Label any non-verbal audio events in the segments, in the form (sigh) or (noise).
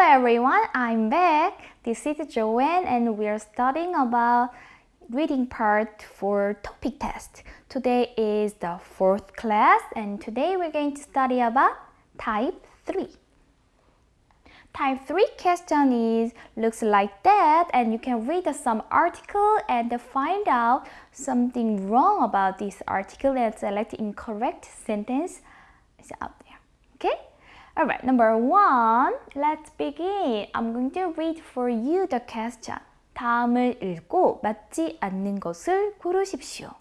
Hello everyone, I'm back. This is Joanne and we are studying about reading part for TOPIK test. Today is the fourth class and today we're going to study about type 3. Type 3 question is looks like that and you can read some article and find out something wrong about this article and select incorrect sentence is out there. Okay? Alright, number one, let's begin. I'm going to read for you the question. 다음을 읽고 맞지 않는 것을 고르십시오.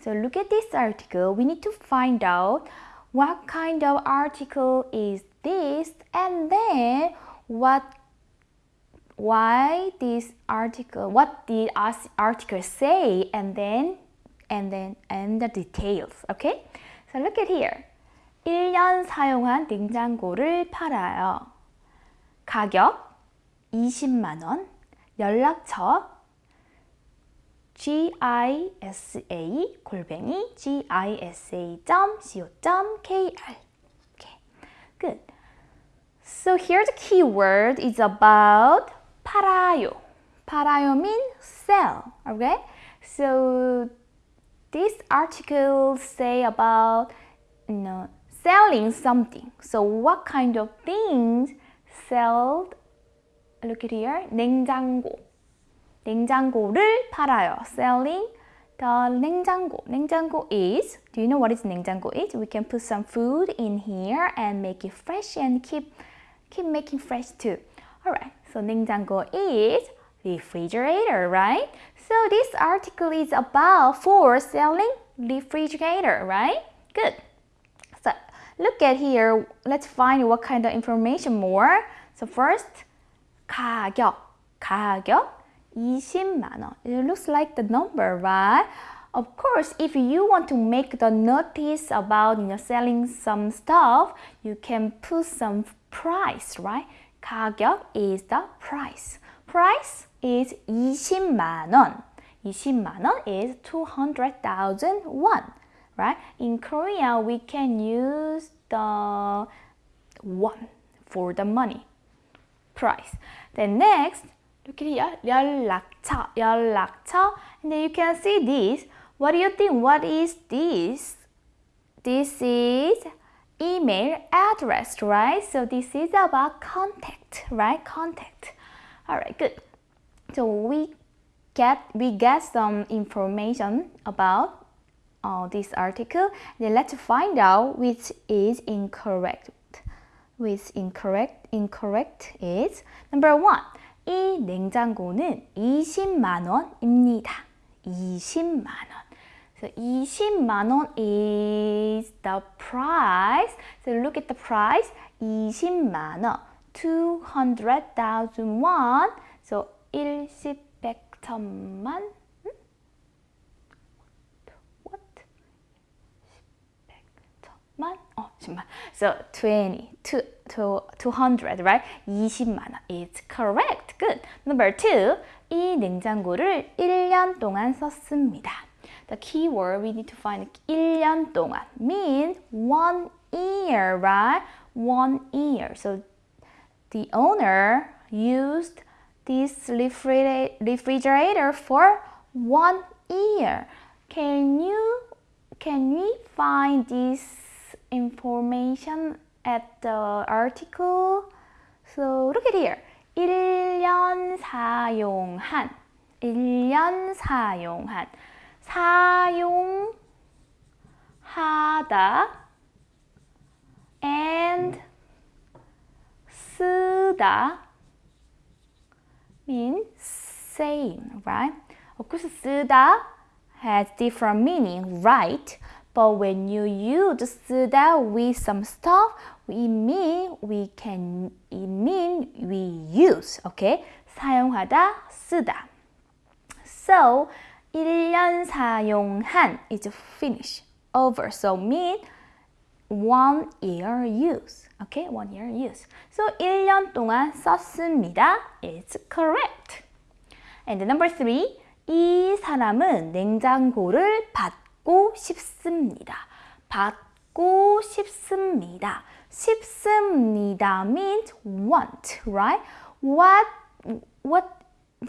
So look at this article. We need to find out what kind of article is this and then what why this article what the article say and then and then and the details okay so look at here 1년 사용한 냉장고를 팔아요. 가격 20만원, 연락처 gisa 골뱅이 gisa.co.kr Okay, good. So here the keyword is about 팔아요. 팔아요 means sell, okay? So this article say about you know selling something. So what kind of things sold? Look at here. 냉장고. 냉장고를 팔아요. Selling the 냉장고. 냉장고 is, do you know what is 냉장고 is? We can put some food in here and make it fresh and keep, keep making fresh too. Alright, so 냉장고 is refrigerator, right? So this article is about for selling refrigerator, right? Good. Look at here. Let's find what kind of information more. So first, 가격. 가격 20만 원. It looks like the number, right? Of course, if you want to make the notice about you know, selling some stuff, you can put some price, right? 가격 is the price. Price is 20만 원. 20만 원 is 200,000 won right? In Korea, we can use the won for the money price. Then next, look at here, 연락처, 연락처. And then you can see this. What do you think? What is this? This is email address, right? So this is about contact, right? Contact. All right, good. So we get we get some information about uh, this article. Then let's find out which is incorrect. Which incorrect, incorrect is number one. 이 냉장고는 20만 원입니다. 20만 원. So 20만 원 is the price. So look at the price. 20만 원. 200,000 won. So 1, 10, 100, 천만 So 20, to, to, 200, right? 20만 원. It's correct. Good. Number two. 이 냉장고를 1년 동안 썼습니다. The keyword we need to find 1년 동안 means one year, right? One year. So the owner used this refrigerator for one year. Can you can we find this information at the article. So look at here. 1년 사용한 1년 사용한 사용하다 and 쓰다 means same, right? Of course, 쓰다 has different meaning, right? But when you use 쓰다 with some stuff, we mean we can it mean we use. Okay? 사용하다, 쓰다. So 1년 사용한 is finish, over. So mean one year use. Okay? One year use. So 1년 동안 썼습니다. It's correct. And number three, 이 사람은 냉장고를 받 받고 싶습니다. 받고 싶습니다. 싶습니다 means want, right? What what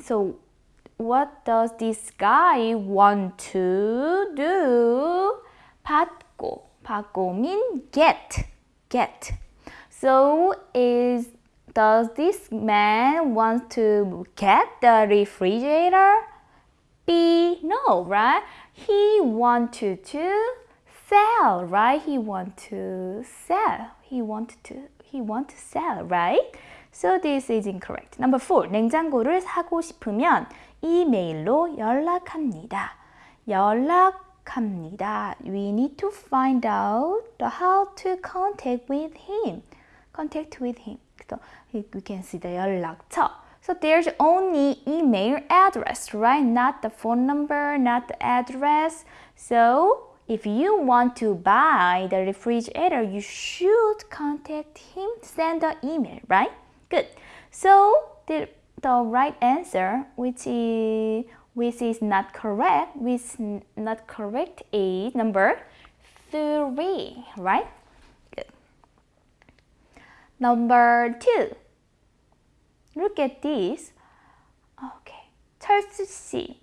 so what does this guy want to do? 받고 받고 mean get get. So is does this man want to get the refrigerator? B no, right? He wanted to sell, right? He want to sell. He want to he want to sell, right? So this is incorrect. Number four. 냉장고를 사고 싶으면 이메일로 연락합니다. 연락합니다. We need to find out how to contact with him. Contact with him. So we can see the 연락처. So there's only email address, right? Not the phone number, not the address. So if you want to buy the refrigerator, you should contact him, send an email, right? Good. So the, the right answer, which is which is not correct, which not correct is number three, right? Good. Number two. Look at this. Okay. 철수 씨,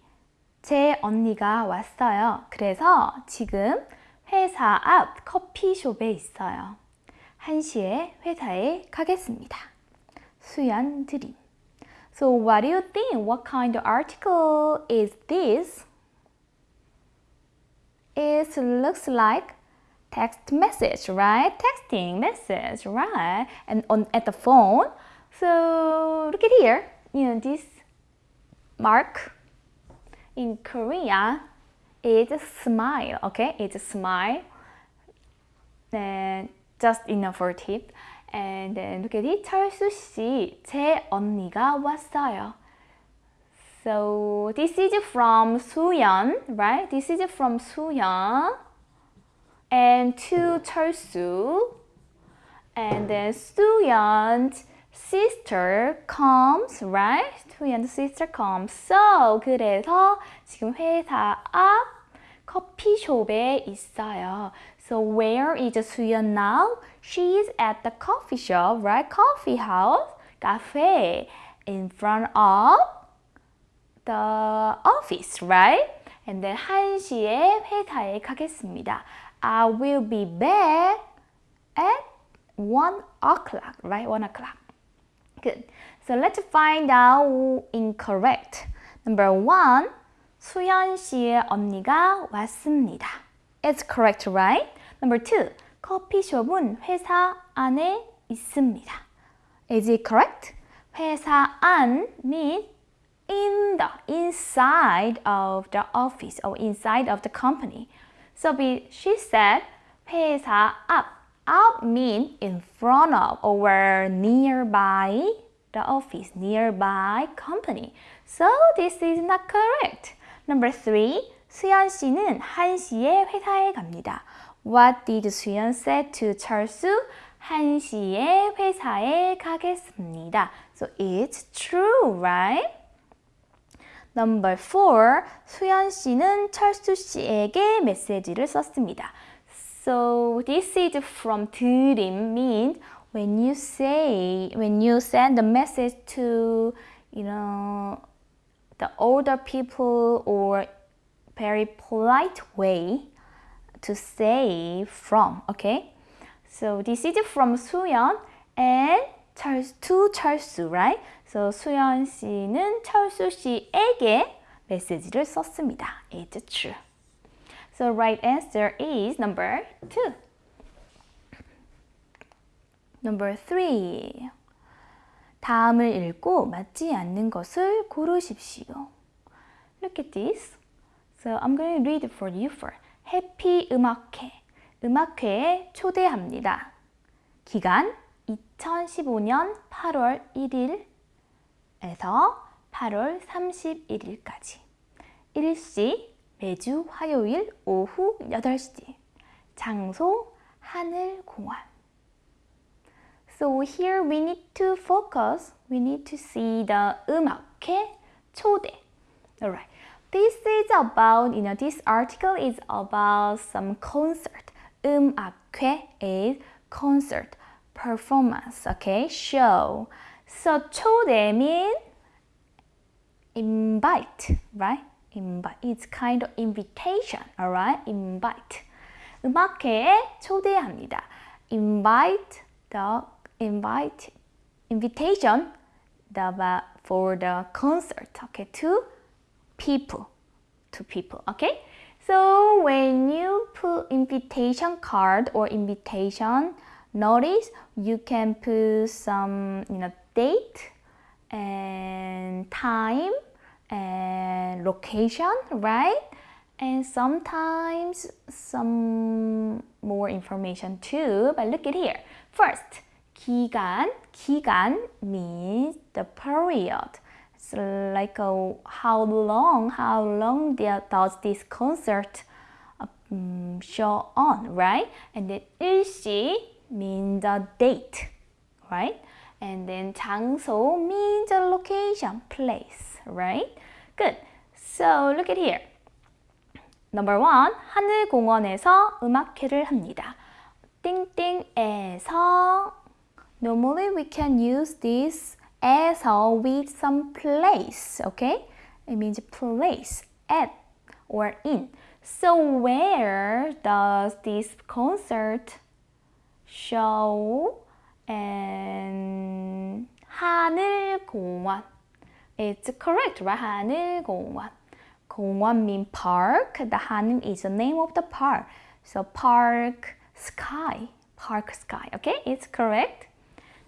제 언니가 왔어요. 그래서 지금 회사 앞 커피숍에 있어요. 1시에 회사에 가겠습니다. 수연 드림. So what do you think? What kind of article is this? It looks like text message, right? Texting message, right? And on at the phone. So look at here. You know this mark in Korea is smile. Okay, it's a smile. And just enough for tip. And then look at it. 철수 씨, 제 언니가 왔어요. So this is from 수연, right? This is from 수연. And to 철수. And then 수연's sister comes, right? 수연's sister comes. So 그래서 지금 회사 앞 커피숍에 있어요. So where is 수연 now? She's at the coffee shop, right? Coffee house, cafe, in front of the office, right? And then 1시에 회사에 가겠습니다. I will be back at 1 o'clock, right? 1 o'clock. Good. So let's find out incorrect. Number one, 수연 씨의 언니가 왔습니다. It's correct, right? Number two, 커피숍은 회사 안에 있습니다. Is it correct? 회사 안 means in the inside of the office or inside of the company. So she said 회사 앞. Out means in front of or nearby the office, nearby company. So this is not correct. Number three, 수연 씨는 1시에 회사에 갑니다. What did 수연 say to 철수? 1시에 회사에 가겠습니다. So it's true, right? Number four, 수연 씨는 철수 씨에게 메시지를 썼습니다. So this is from 드림 means when you say, when you send the message to, you know, the older people or very polite way to say from, okay? So this is from 수연 and 철수, to 철수, right? So 수연 씨는 철수 씨에게 메시지를 썼습니다. It's true. So right answer is number two. Number three. 다음을 읽고 맞지 않는 것을 고르십시오. Look at this. So I'm going to read for you first. 해피 음악회. 음악회에 초대합니다. 기간 2015년 8월 1일에서 8월 31일까지. 일시 매주 화요일 오후 8시. 장소 하늘공원. So here we need to focus. We need to see the 음악회 초대. Alright. This is about, you know, this article is about some concert. 음악회 is concert. performance, okay, show. So 초대 mean invite, right? invite. It's kind of invitation, alright? invite. 음악회에 초대합니다. invite the invite invitation the for the concert, okay, to people, to people, okay? So when you put invitation card or invitation notice, you can put some, you know, date and time and location, right? And sometimes some more information too, but look at here. First, 기간, 기간 means the period. It's like a, how long, how long does this concert um, show on, right? And then 일시 means the date, right? And then 장소 means the location, place, right? Good. So look at here. Number one, 하늘공원에서 음악회를 합니다. 띵띵에서 Normally we can use this 에서 with some place, okay? It means place, at, or in. So where does this concert show and 하늘공원? It's correct, right? 하늘공원. 공원 means park. The 하늘 is the name of the park. So park sky. Park sky. Okay, it's correct.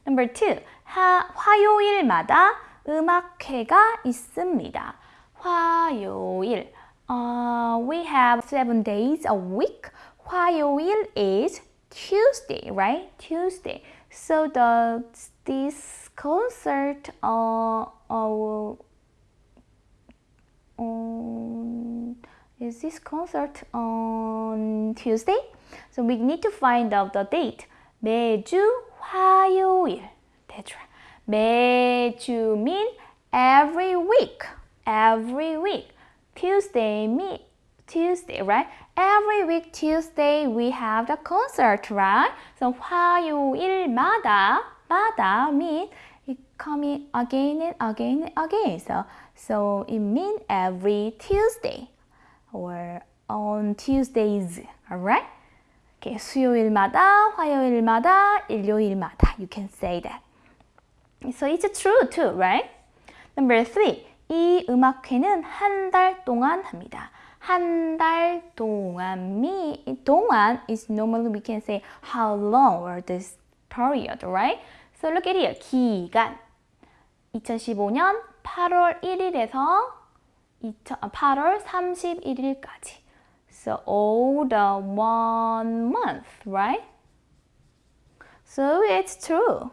Number two. 하, 화요일마다 음악회가 있습니다. 화요일. Uh, we have seven days a week. 화요일 is Tuesday, right? Tuesday. So the this concert uh, uh, um, is this concert on Tuesday? So we need to find out the date. 매주 화요일. That's right. 매주 mean every week. Every week. Tuesday mean Tuesday, right? Every week Tuesday we have the concert, right? So 화요일마다 마다 mean it coming again and again and again. So so it means every Tuesday or on Tuesdays, alright? Okay, 수요일마다, 화요일마다, 일요일마다. You can say that. So it's true too, right? Number three. 이 음악회는 한 달 동안 합니다. 한 달 동안 미 동안 is normally we can say how long or this period, right? So look at here. 기간 2015년 8월 1일에서 8월 31일까지. So all the one month, right? So it's true.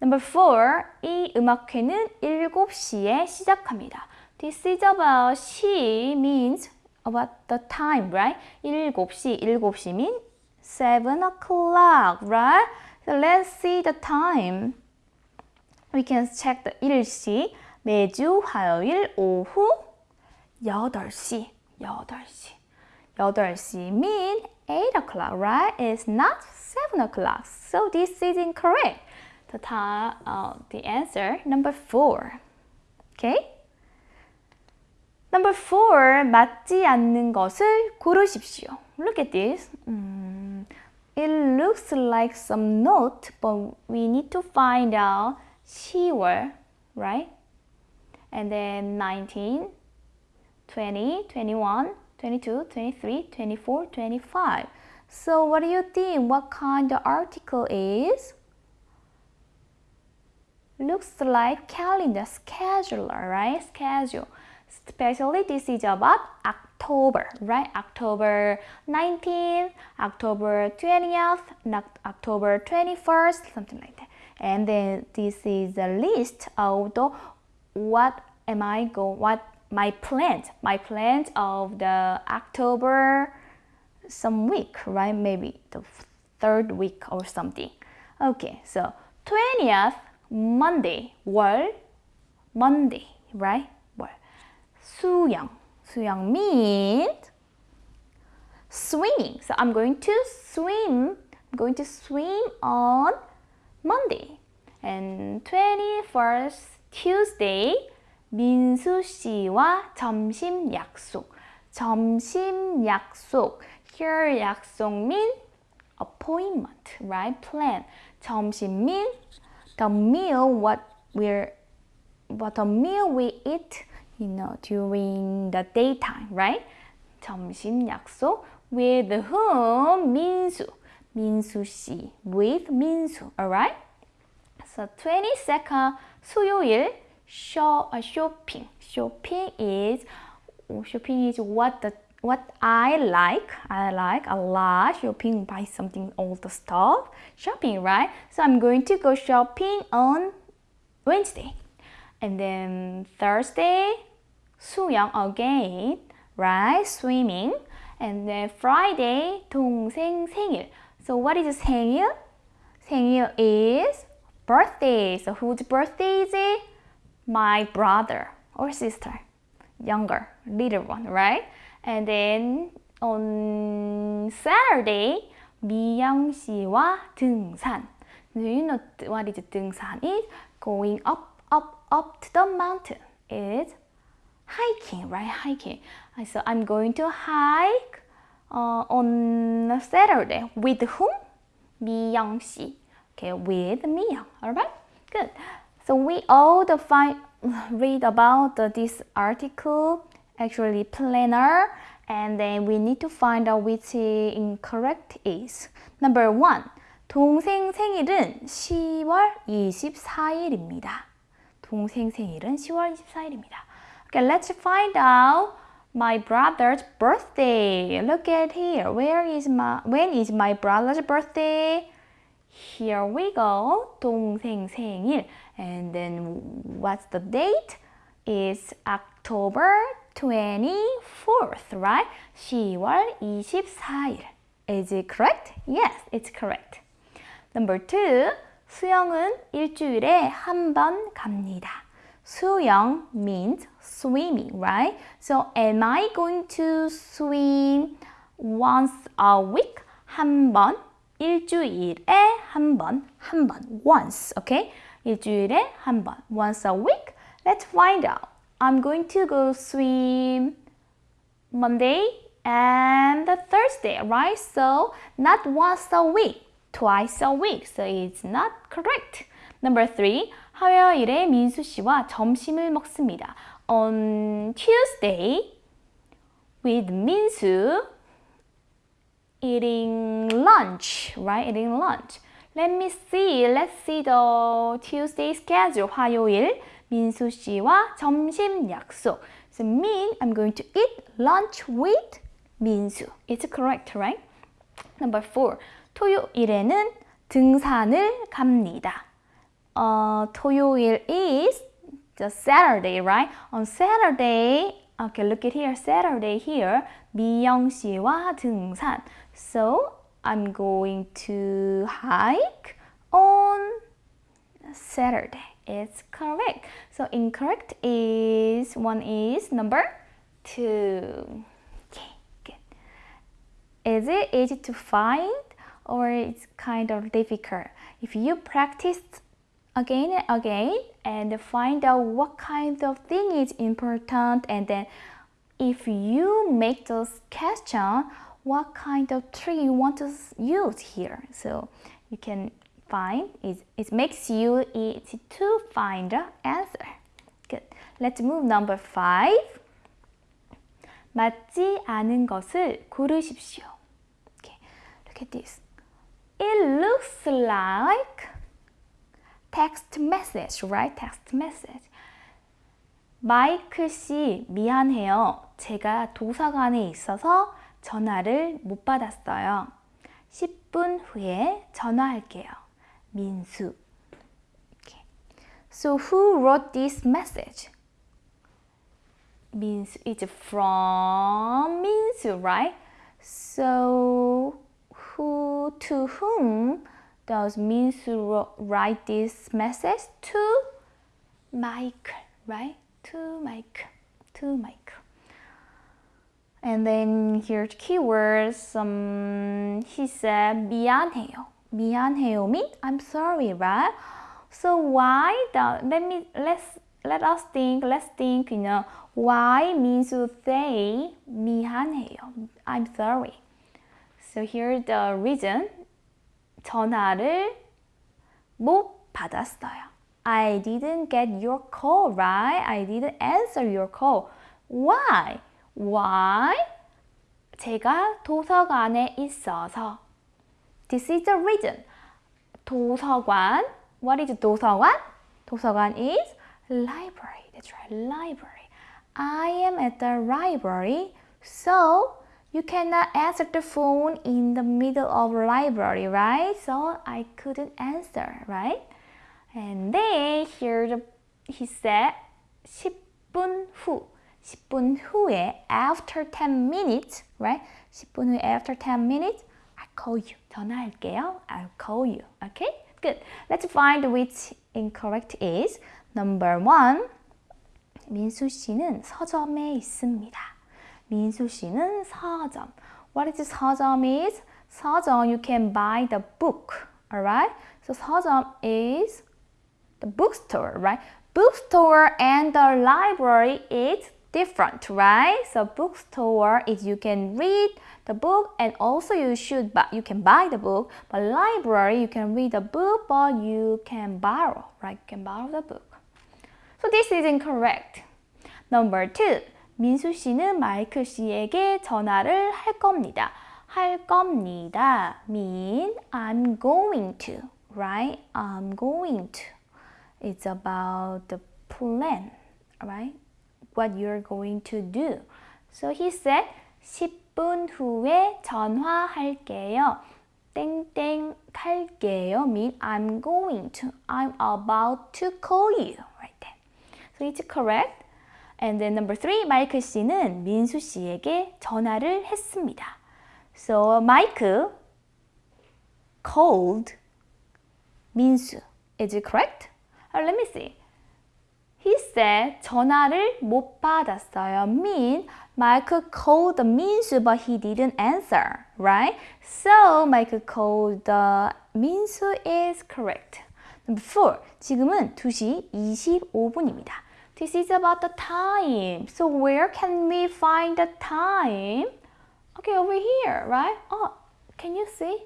Number four, 이 음악회는 7시에 시작합니다. This is about she means about the time, right? 7시, 7시 means 7 o'clock, right? So let's see the time. We can check the 일시. 매주 화요일 오후 8시, 8시. 8시 mean 8 o'clock, right? It's not 7 o'clock. So this is incorrect. The, time, uh, the answer, number 4. Okay? Number 4, 맞지 않는 것을 고르십시오. Look at this. Um, it looks like some note, but we need to find out 10월, right? And then 19, 20, 21, 22, 23, 24, 25. So what do you think? What kind of article is? Looks like calendar, scheduler, right? Schedule. Especially this is about October, right? October 19th, October 20th, October 21st, something like that And then this is a list of the what am I go what my plans, my plans of the October some week, right? Maybe the third week or something. Okay, so 20th Monday, 월, Monday, right? 월. 수영. 수영 means swimming. So I'm going to swim I'm going to swim on Monday. And 21st Tuesday, 민수 씨와 점심 약속. 점심 약속. Here 약속 mean appointment, right? Plan. 점심 mean the meal what we're what a meal we eat, you know, during the daytime, right? 점심 약속 with whom? 민수. 민수 씨. With 민수, alright? So 22nd 수요일 show, uh, shopping. Shopping is shopping is what the what I like. I like a lot shopping, buy something, all the stuff. Shopping, right? So I'm going to go shopping on Wednesday. And then Thursday, 수영 again, right? Swimming. And then Friday, 동생 생일. So what is 생일? 생일 is birthday. So whose birthday is it? My brother or sister. Younger, little one, right? And then on Saturday, 미영 씨와 등산. Do you know what is 등산? Is going up, up, up to the mountain. Is hiking, right? Hiking. So I'm going to hike uh, on Saturday. With whom? 미영 씨. Okay, with 미영. Alright? Good. So we all the find, (laughs) read about the, this article actually planner and then we need to find out which incorrect is. Number one, 동생 생일은 10월 24일입니다. 동생 생일은 10월 24일입니다. Okay, let's find out my brother's birthday. Look at here. Where is my when is my brother's birthday? Here we go. 동생 생일. And then what's the date? Is October 24th, right? 10월 24일. Is it correct? Yes, it's correct. Number two, 수영은 일주일에 한 번 갑니다. 수영 means swimming, right? So am I going to swim once a week? 한 번, 일주일에 한 번, 한 번, once, okay? 일주일에 한 번, once a week. Let's find out. I'm going to go swim Monday and Thursday, right? So not once a week, twice a week. So it's not correct. Number three, 화요일에 민수 씨와 점심을 먹습니다. On Tuesday, with 민수, eating lunch, right? Eating lunch. Let me see. Let's see the Tuesday schedule. 화요일 민수 씨와 점심 약속. So mean I'm going to eat lunch with 민수. It's correct, right? Number four. 토요일에는 등산을 갑니다. Uh, 토요일 is the Saturday, right? On Saturday, okay, look at here, Saturday here, 미영 씨와 등산. So I'm going to hike on Saturday. It's correct. So incorrect is one is number two. Okay, good. Is it easy to find or it's kind of difficult? If you practice again and again and find out what kind of thing is important and then if you make those question what kind of tree you want to use here so you can find it, it makes you easy to find the answer good let's move number five 맞지 않은 것을 고르십시오 okay look at this it looks like text message, right? Text message. 마이클 씨, 미안해요. 제가 도서관에 있어서 전화를 못 받았어요. 10분 후에 전화할게요. 민수. Okay. So who wrote this message? Minsu. It's from Minsu, right? So who to whom does mean to write this message to Michael, right? To Michael, to Michael. And then here's keywords. Um, he said 미안해요. 미안해요 mean I'm sorry, right? So why the let me let's let us think let's think you know why means to say 미안해요 I'm sorry. So here's the reason 전화를 못 받았어요. I didn't get your call, right? I didn't answer your call. Why? Why? 제가 도서관에 있어서. This is the reason. 도서관. What is 도서관? 도서관 is library. That's right, library. I am at the library, so you cannot answer the phone in the middle of library, right? So I couldn't answer, right? And then here the, he said 10분 후. 10분 후에 after 10 minutes, right? 10분 후에 after 10 minutes, I'll call you. 전화할게요. I'll call you. Okay? Good. Let's find which incorrect is. Number one. 민수 씨는 서점에 있습니다. 민수 씨는 서점. What is 서점 is? 서점, you can buy the book. Alright? So 서점 is the bookstore, right? Bookstore and the library is different, right? So bookstore is you can read the book and also you should buy, you can buy the book. But library, you can read the book, but you can borrow, right? You can borrow the book. So this is incorrect. Number two, 민수 씨는 마이클 씨에게 전화를 할 겁니다. 할 겁니다. mean I'm going to, right? I'm going to. It's about the plan, right? What you're going to do. So he said 10분 후에 전화할게요. 땡땡 탈게요 mean I'm going to. I'm about to call you. Right there. So it's correct. And then number three, 마이클 씨는 민수 씨에게 전화를 했습니다. So Mike called 민수. Is it correct? Uh, let me see. He said 전화를 못 받았어요. Mean Michael called 민수 but he didn't answer, right? So Michael called 민수 is correct. Number four, 지금은 2시 25분입니다. This is about the time. So where can we find the time? Okay, over here, right? Oh, can you see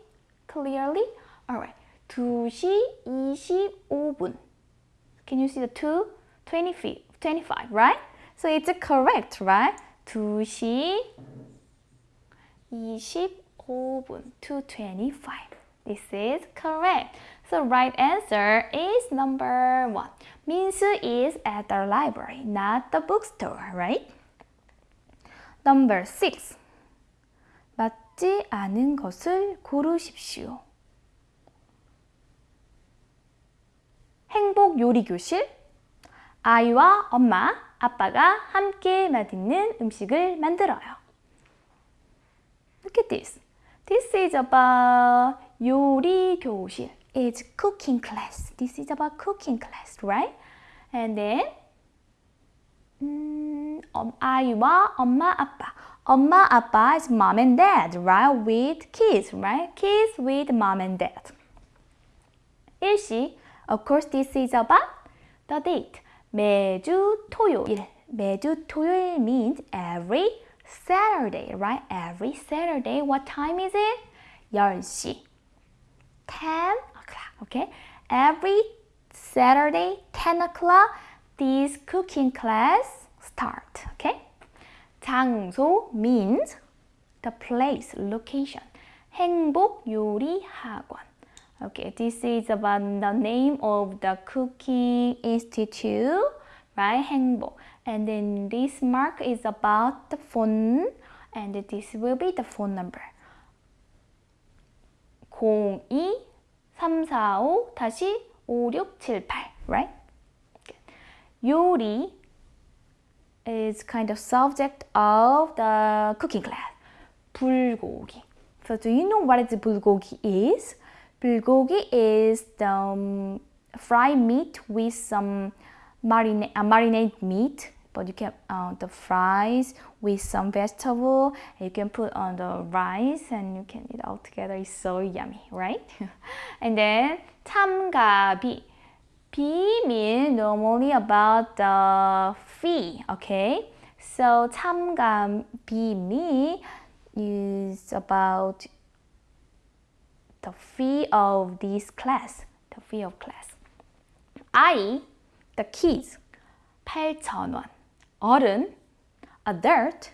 clearly? Alright, 2시 25분. Can you see the 2? 25, 25, right? So it's correct, right? 2시 25분, 225. This is correct. So right answer is number one. Minsu is at the library, not the bookstore, right? Number six. 맞지 않은 것을 고르십시오. 행복 요리 교실. 아이와 엄마, 아빠가 함께 맛있는 음식을 만들어요. Look at this. This is about 요리 교실. is cooking class. This is about cooking class, right? And then 음, 아이와 엄마 아빠. 엄마 아빠 is mom and dad, right? With kids, right? Kids with mom and dad. 일시, of course this is about the date. 매주 토요일. 매주 토요일 means every Saturday, right? Every Saturday. What time is it? 10시. 10 Okay, every Saturday 10 o'clock this cooking class start. Okay, 장소 means the place, location. 행복 요리 학원. Okay, this is about the name of the cooking institute, right? 행복. And then this mark is about the phone, and this will be the phone number. 02 345 다시 5678 right? 요리 is kind of subject of the cooking class. 불고기. So do you know what is 불고기 is? 불고기 is the um, fried meat with some marina uh, marinade meat but you can uh, the fries with some vegetable you can put on the rice and you can eat all together. It's so yummy right? (laughs) And then tamgabi. Bi means normally about the fee okay? So tamgabi me is about the fee of this class the fee of class. I the kids 8,000원 어른 adult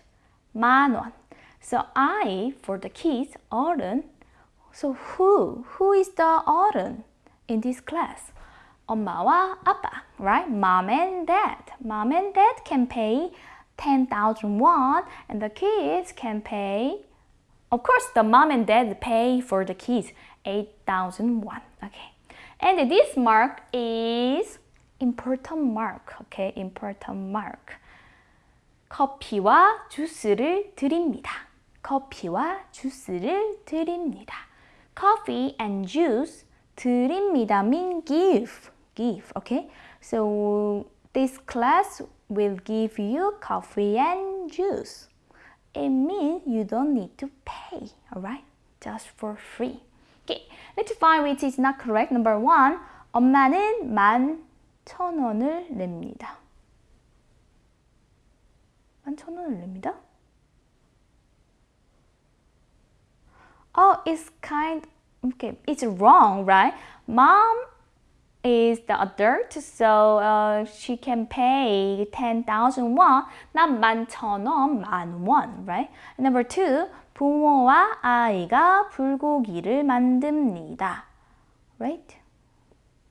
만원 so I for the kids 어른 so who who is the 어른 in this class 엄마와 아빠 right mom and dad mom and dad can pay 10,000 won and the kids can pay of course the mom and dad pay for the kids 8,000 won okay and this mark is important mark okay important mark 커피와 주스를 드립니다. 커피와 주스를 드립니다. Coffee and juice 드립니다 mean give. Give, okay? So this class will give you coffee and juice. It means you don't need to pay, alright? Just for free. Okay, let's find which is not correct. Number one, 엄마는 만 천 원을 냅니다. 천 원을 냅니다. Oh, it's kind, okay, it's wrong, right? Mom is the adult, so uh, she can pay 10,000 won, not 만천 원, 만 원, right? Number two, 부모와 아이가 불고기를 만듭니다, right?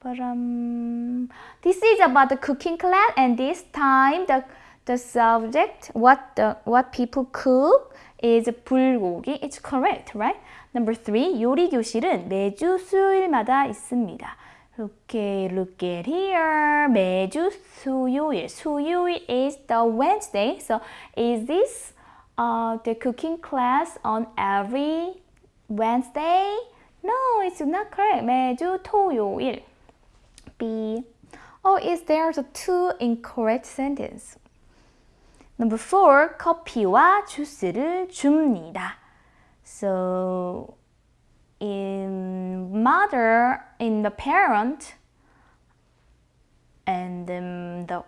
But um, this is about the cooking class, and this time the the subject, what the what people cook is 불고기. It's correct, right? Number three, 요리 교실은 매주 수요일마다 있습니다. Okay, look at here. 매주 수요일. 수요일 is the Wednesday. So is this uh, the cooking class on every Wednesday? No, it's not correct. 매주 토요일. B. Oh, is there the two incorrect sentence? Number four, 커피와 주스를 줍니다. So, in mother, in the parent, and um, the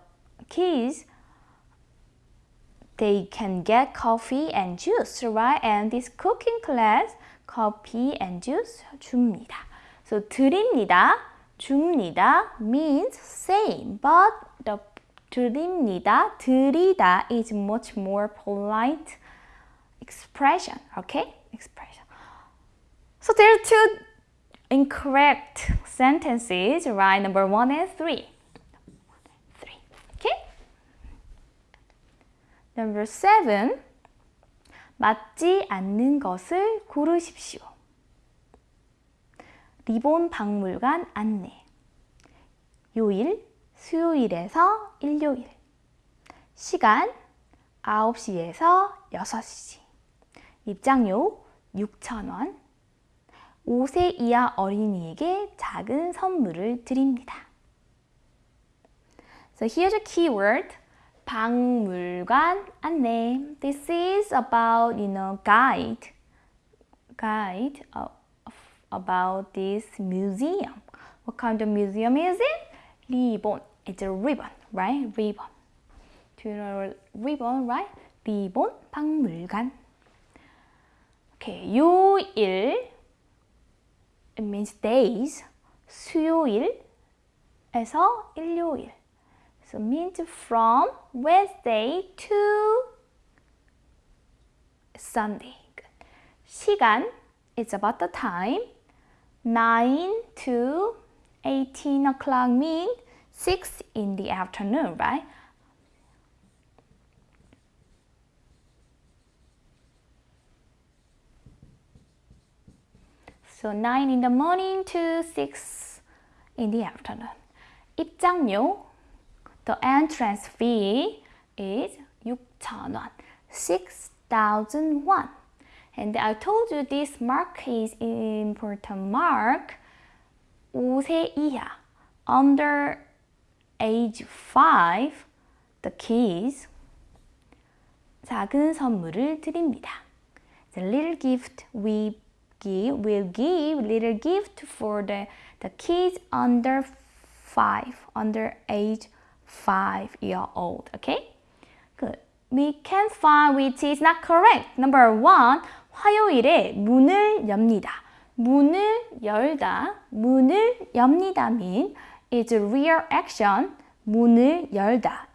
kids, they can get coffee and juice, right? And this cooking class, coffee and juice 줍니다. So, 드립니다, 줍니다 means same, but the 드립니다, 드리다 is much more polite expression, okay? Expression. So there are two incorrect sentences, right? Number one and three. Three, okay? Number seven. 맞지 않는 것을 고르십시오. 리본 박물관 안내. 요일, 수요일에서 일요일 시간 9시에서 6시 입장료 6,000원 5세 이하 어린이에게 작은 선물을 드립니다. So here's a keyword 박물관 안내 This is about you know guide guide of, about this museum What kind of museum is it? 리본 It's a ribbon, right? Ribbon. Do you know ribbon, right? 리본 박물관. Okay, 요일 it means days. 수요일에서 일요일. So means from Wednesday to Sunday. 시간 it's about the time. 9 to 18 o'clock means 6 in the afternoon, right? So 9 in the morning to 6 in the afternoon. 입장료, the entrance fee is 6,000원, 6,000 won. And I told you this mark is important mark. 5세 이하, under age 5, the kids 작은 선물을 드립니다. The little gift we give will give little gift for the the kids under five, under age five year old. Okay, good. We can find which is not correct. Number one, 화요일에 문을 엽니다. 문을 열다, 문을 엽니다 mean is a real action. 문을 열다.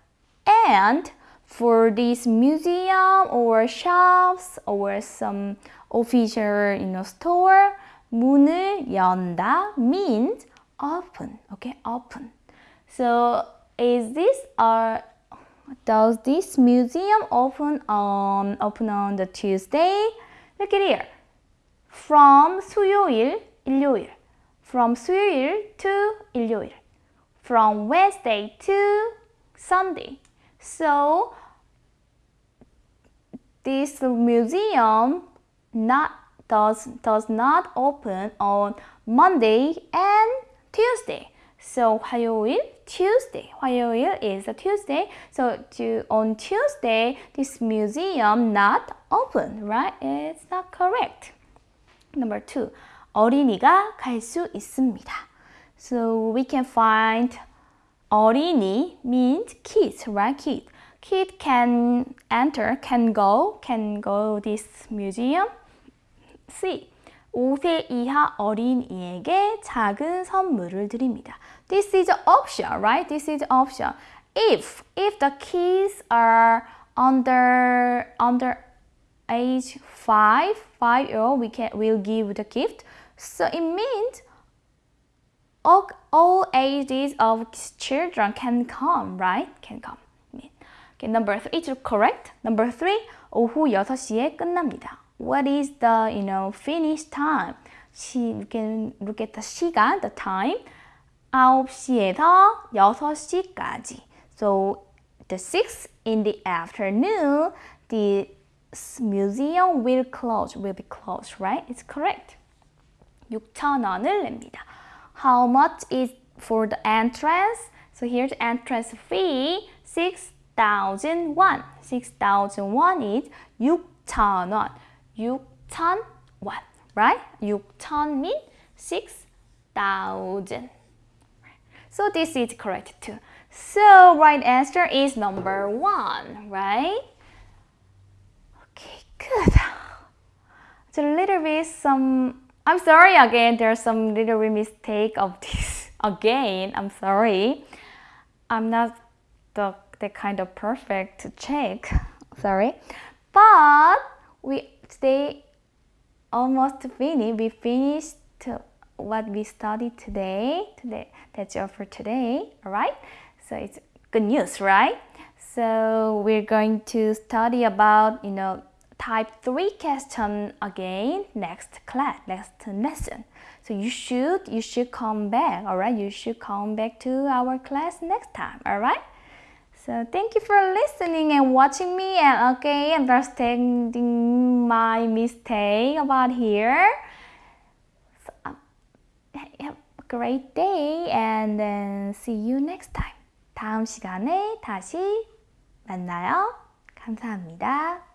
And for this museum or shops or some official you know, store, 문을 연다 means open. Okay, open. So is this a does this museum open on open on the Tuesday? Look at here. From 수요일, 일요일. From 수요일 to 일요일. From Wednesday to Sunday. So this museum not does does not open on Monday and Tuesday. So 화요일, Tuesday. 화요일 is a Tuesday. So to, on Tuesday, this museum not open, right? It's not correct. Number two, 어린이가 갈 수 있습니다. So we can find 어린이 means kids, right? Kid. Kid can enter, can go, can go this museum. C. 5세 이하 어린이에게 작은 선물을 드립니다. This is option, right? This is option. If if the kids are under under age 5, 5 year old, we can will give the gift. So it means all, all ages of children can come, right? Can come. Okay, number three is correct. Number three, 오후 6시에 끝납니다. What is the, you know, finish time? 시, you can look at the 시간, the time. 9시에서 6시까지. So, the 6 in the afternoon, the museum will close, will be closed, right? It's correct. 6,000원을 냅니다. How much is for the entrance? So here's entrance fee, 6,000 won. 6,000 won is 6,000원. 6,000 won, right? 6,000 means 6,000. So this is correct too. So right answer is number one, right? Okay, good. It's a little bit some, I'm sorry again, there's some little mistake of this (laughs) again. I'm sorry. I'm not the, the kind of perfect check, sorry. But we today almost finished. We finished what we studied today. Today, that's all for today. All right. So it's good news, right? So we're going to study about you know type three question again next class, next lesson. So you should you should come back. All right. You should come back to our class next time. All right. So thank you for listening and watching me and okay understanding my mistake about here. So, um, have a great day and then see you next time. 다음 시간에 다시 만나요. 감사합니다.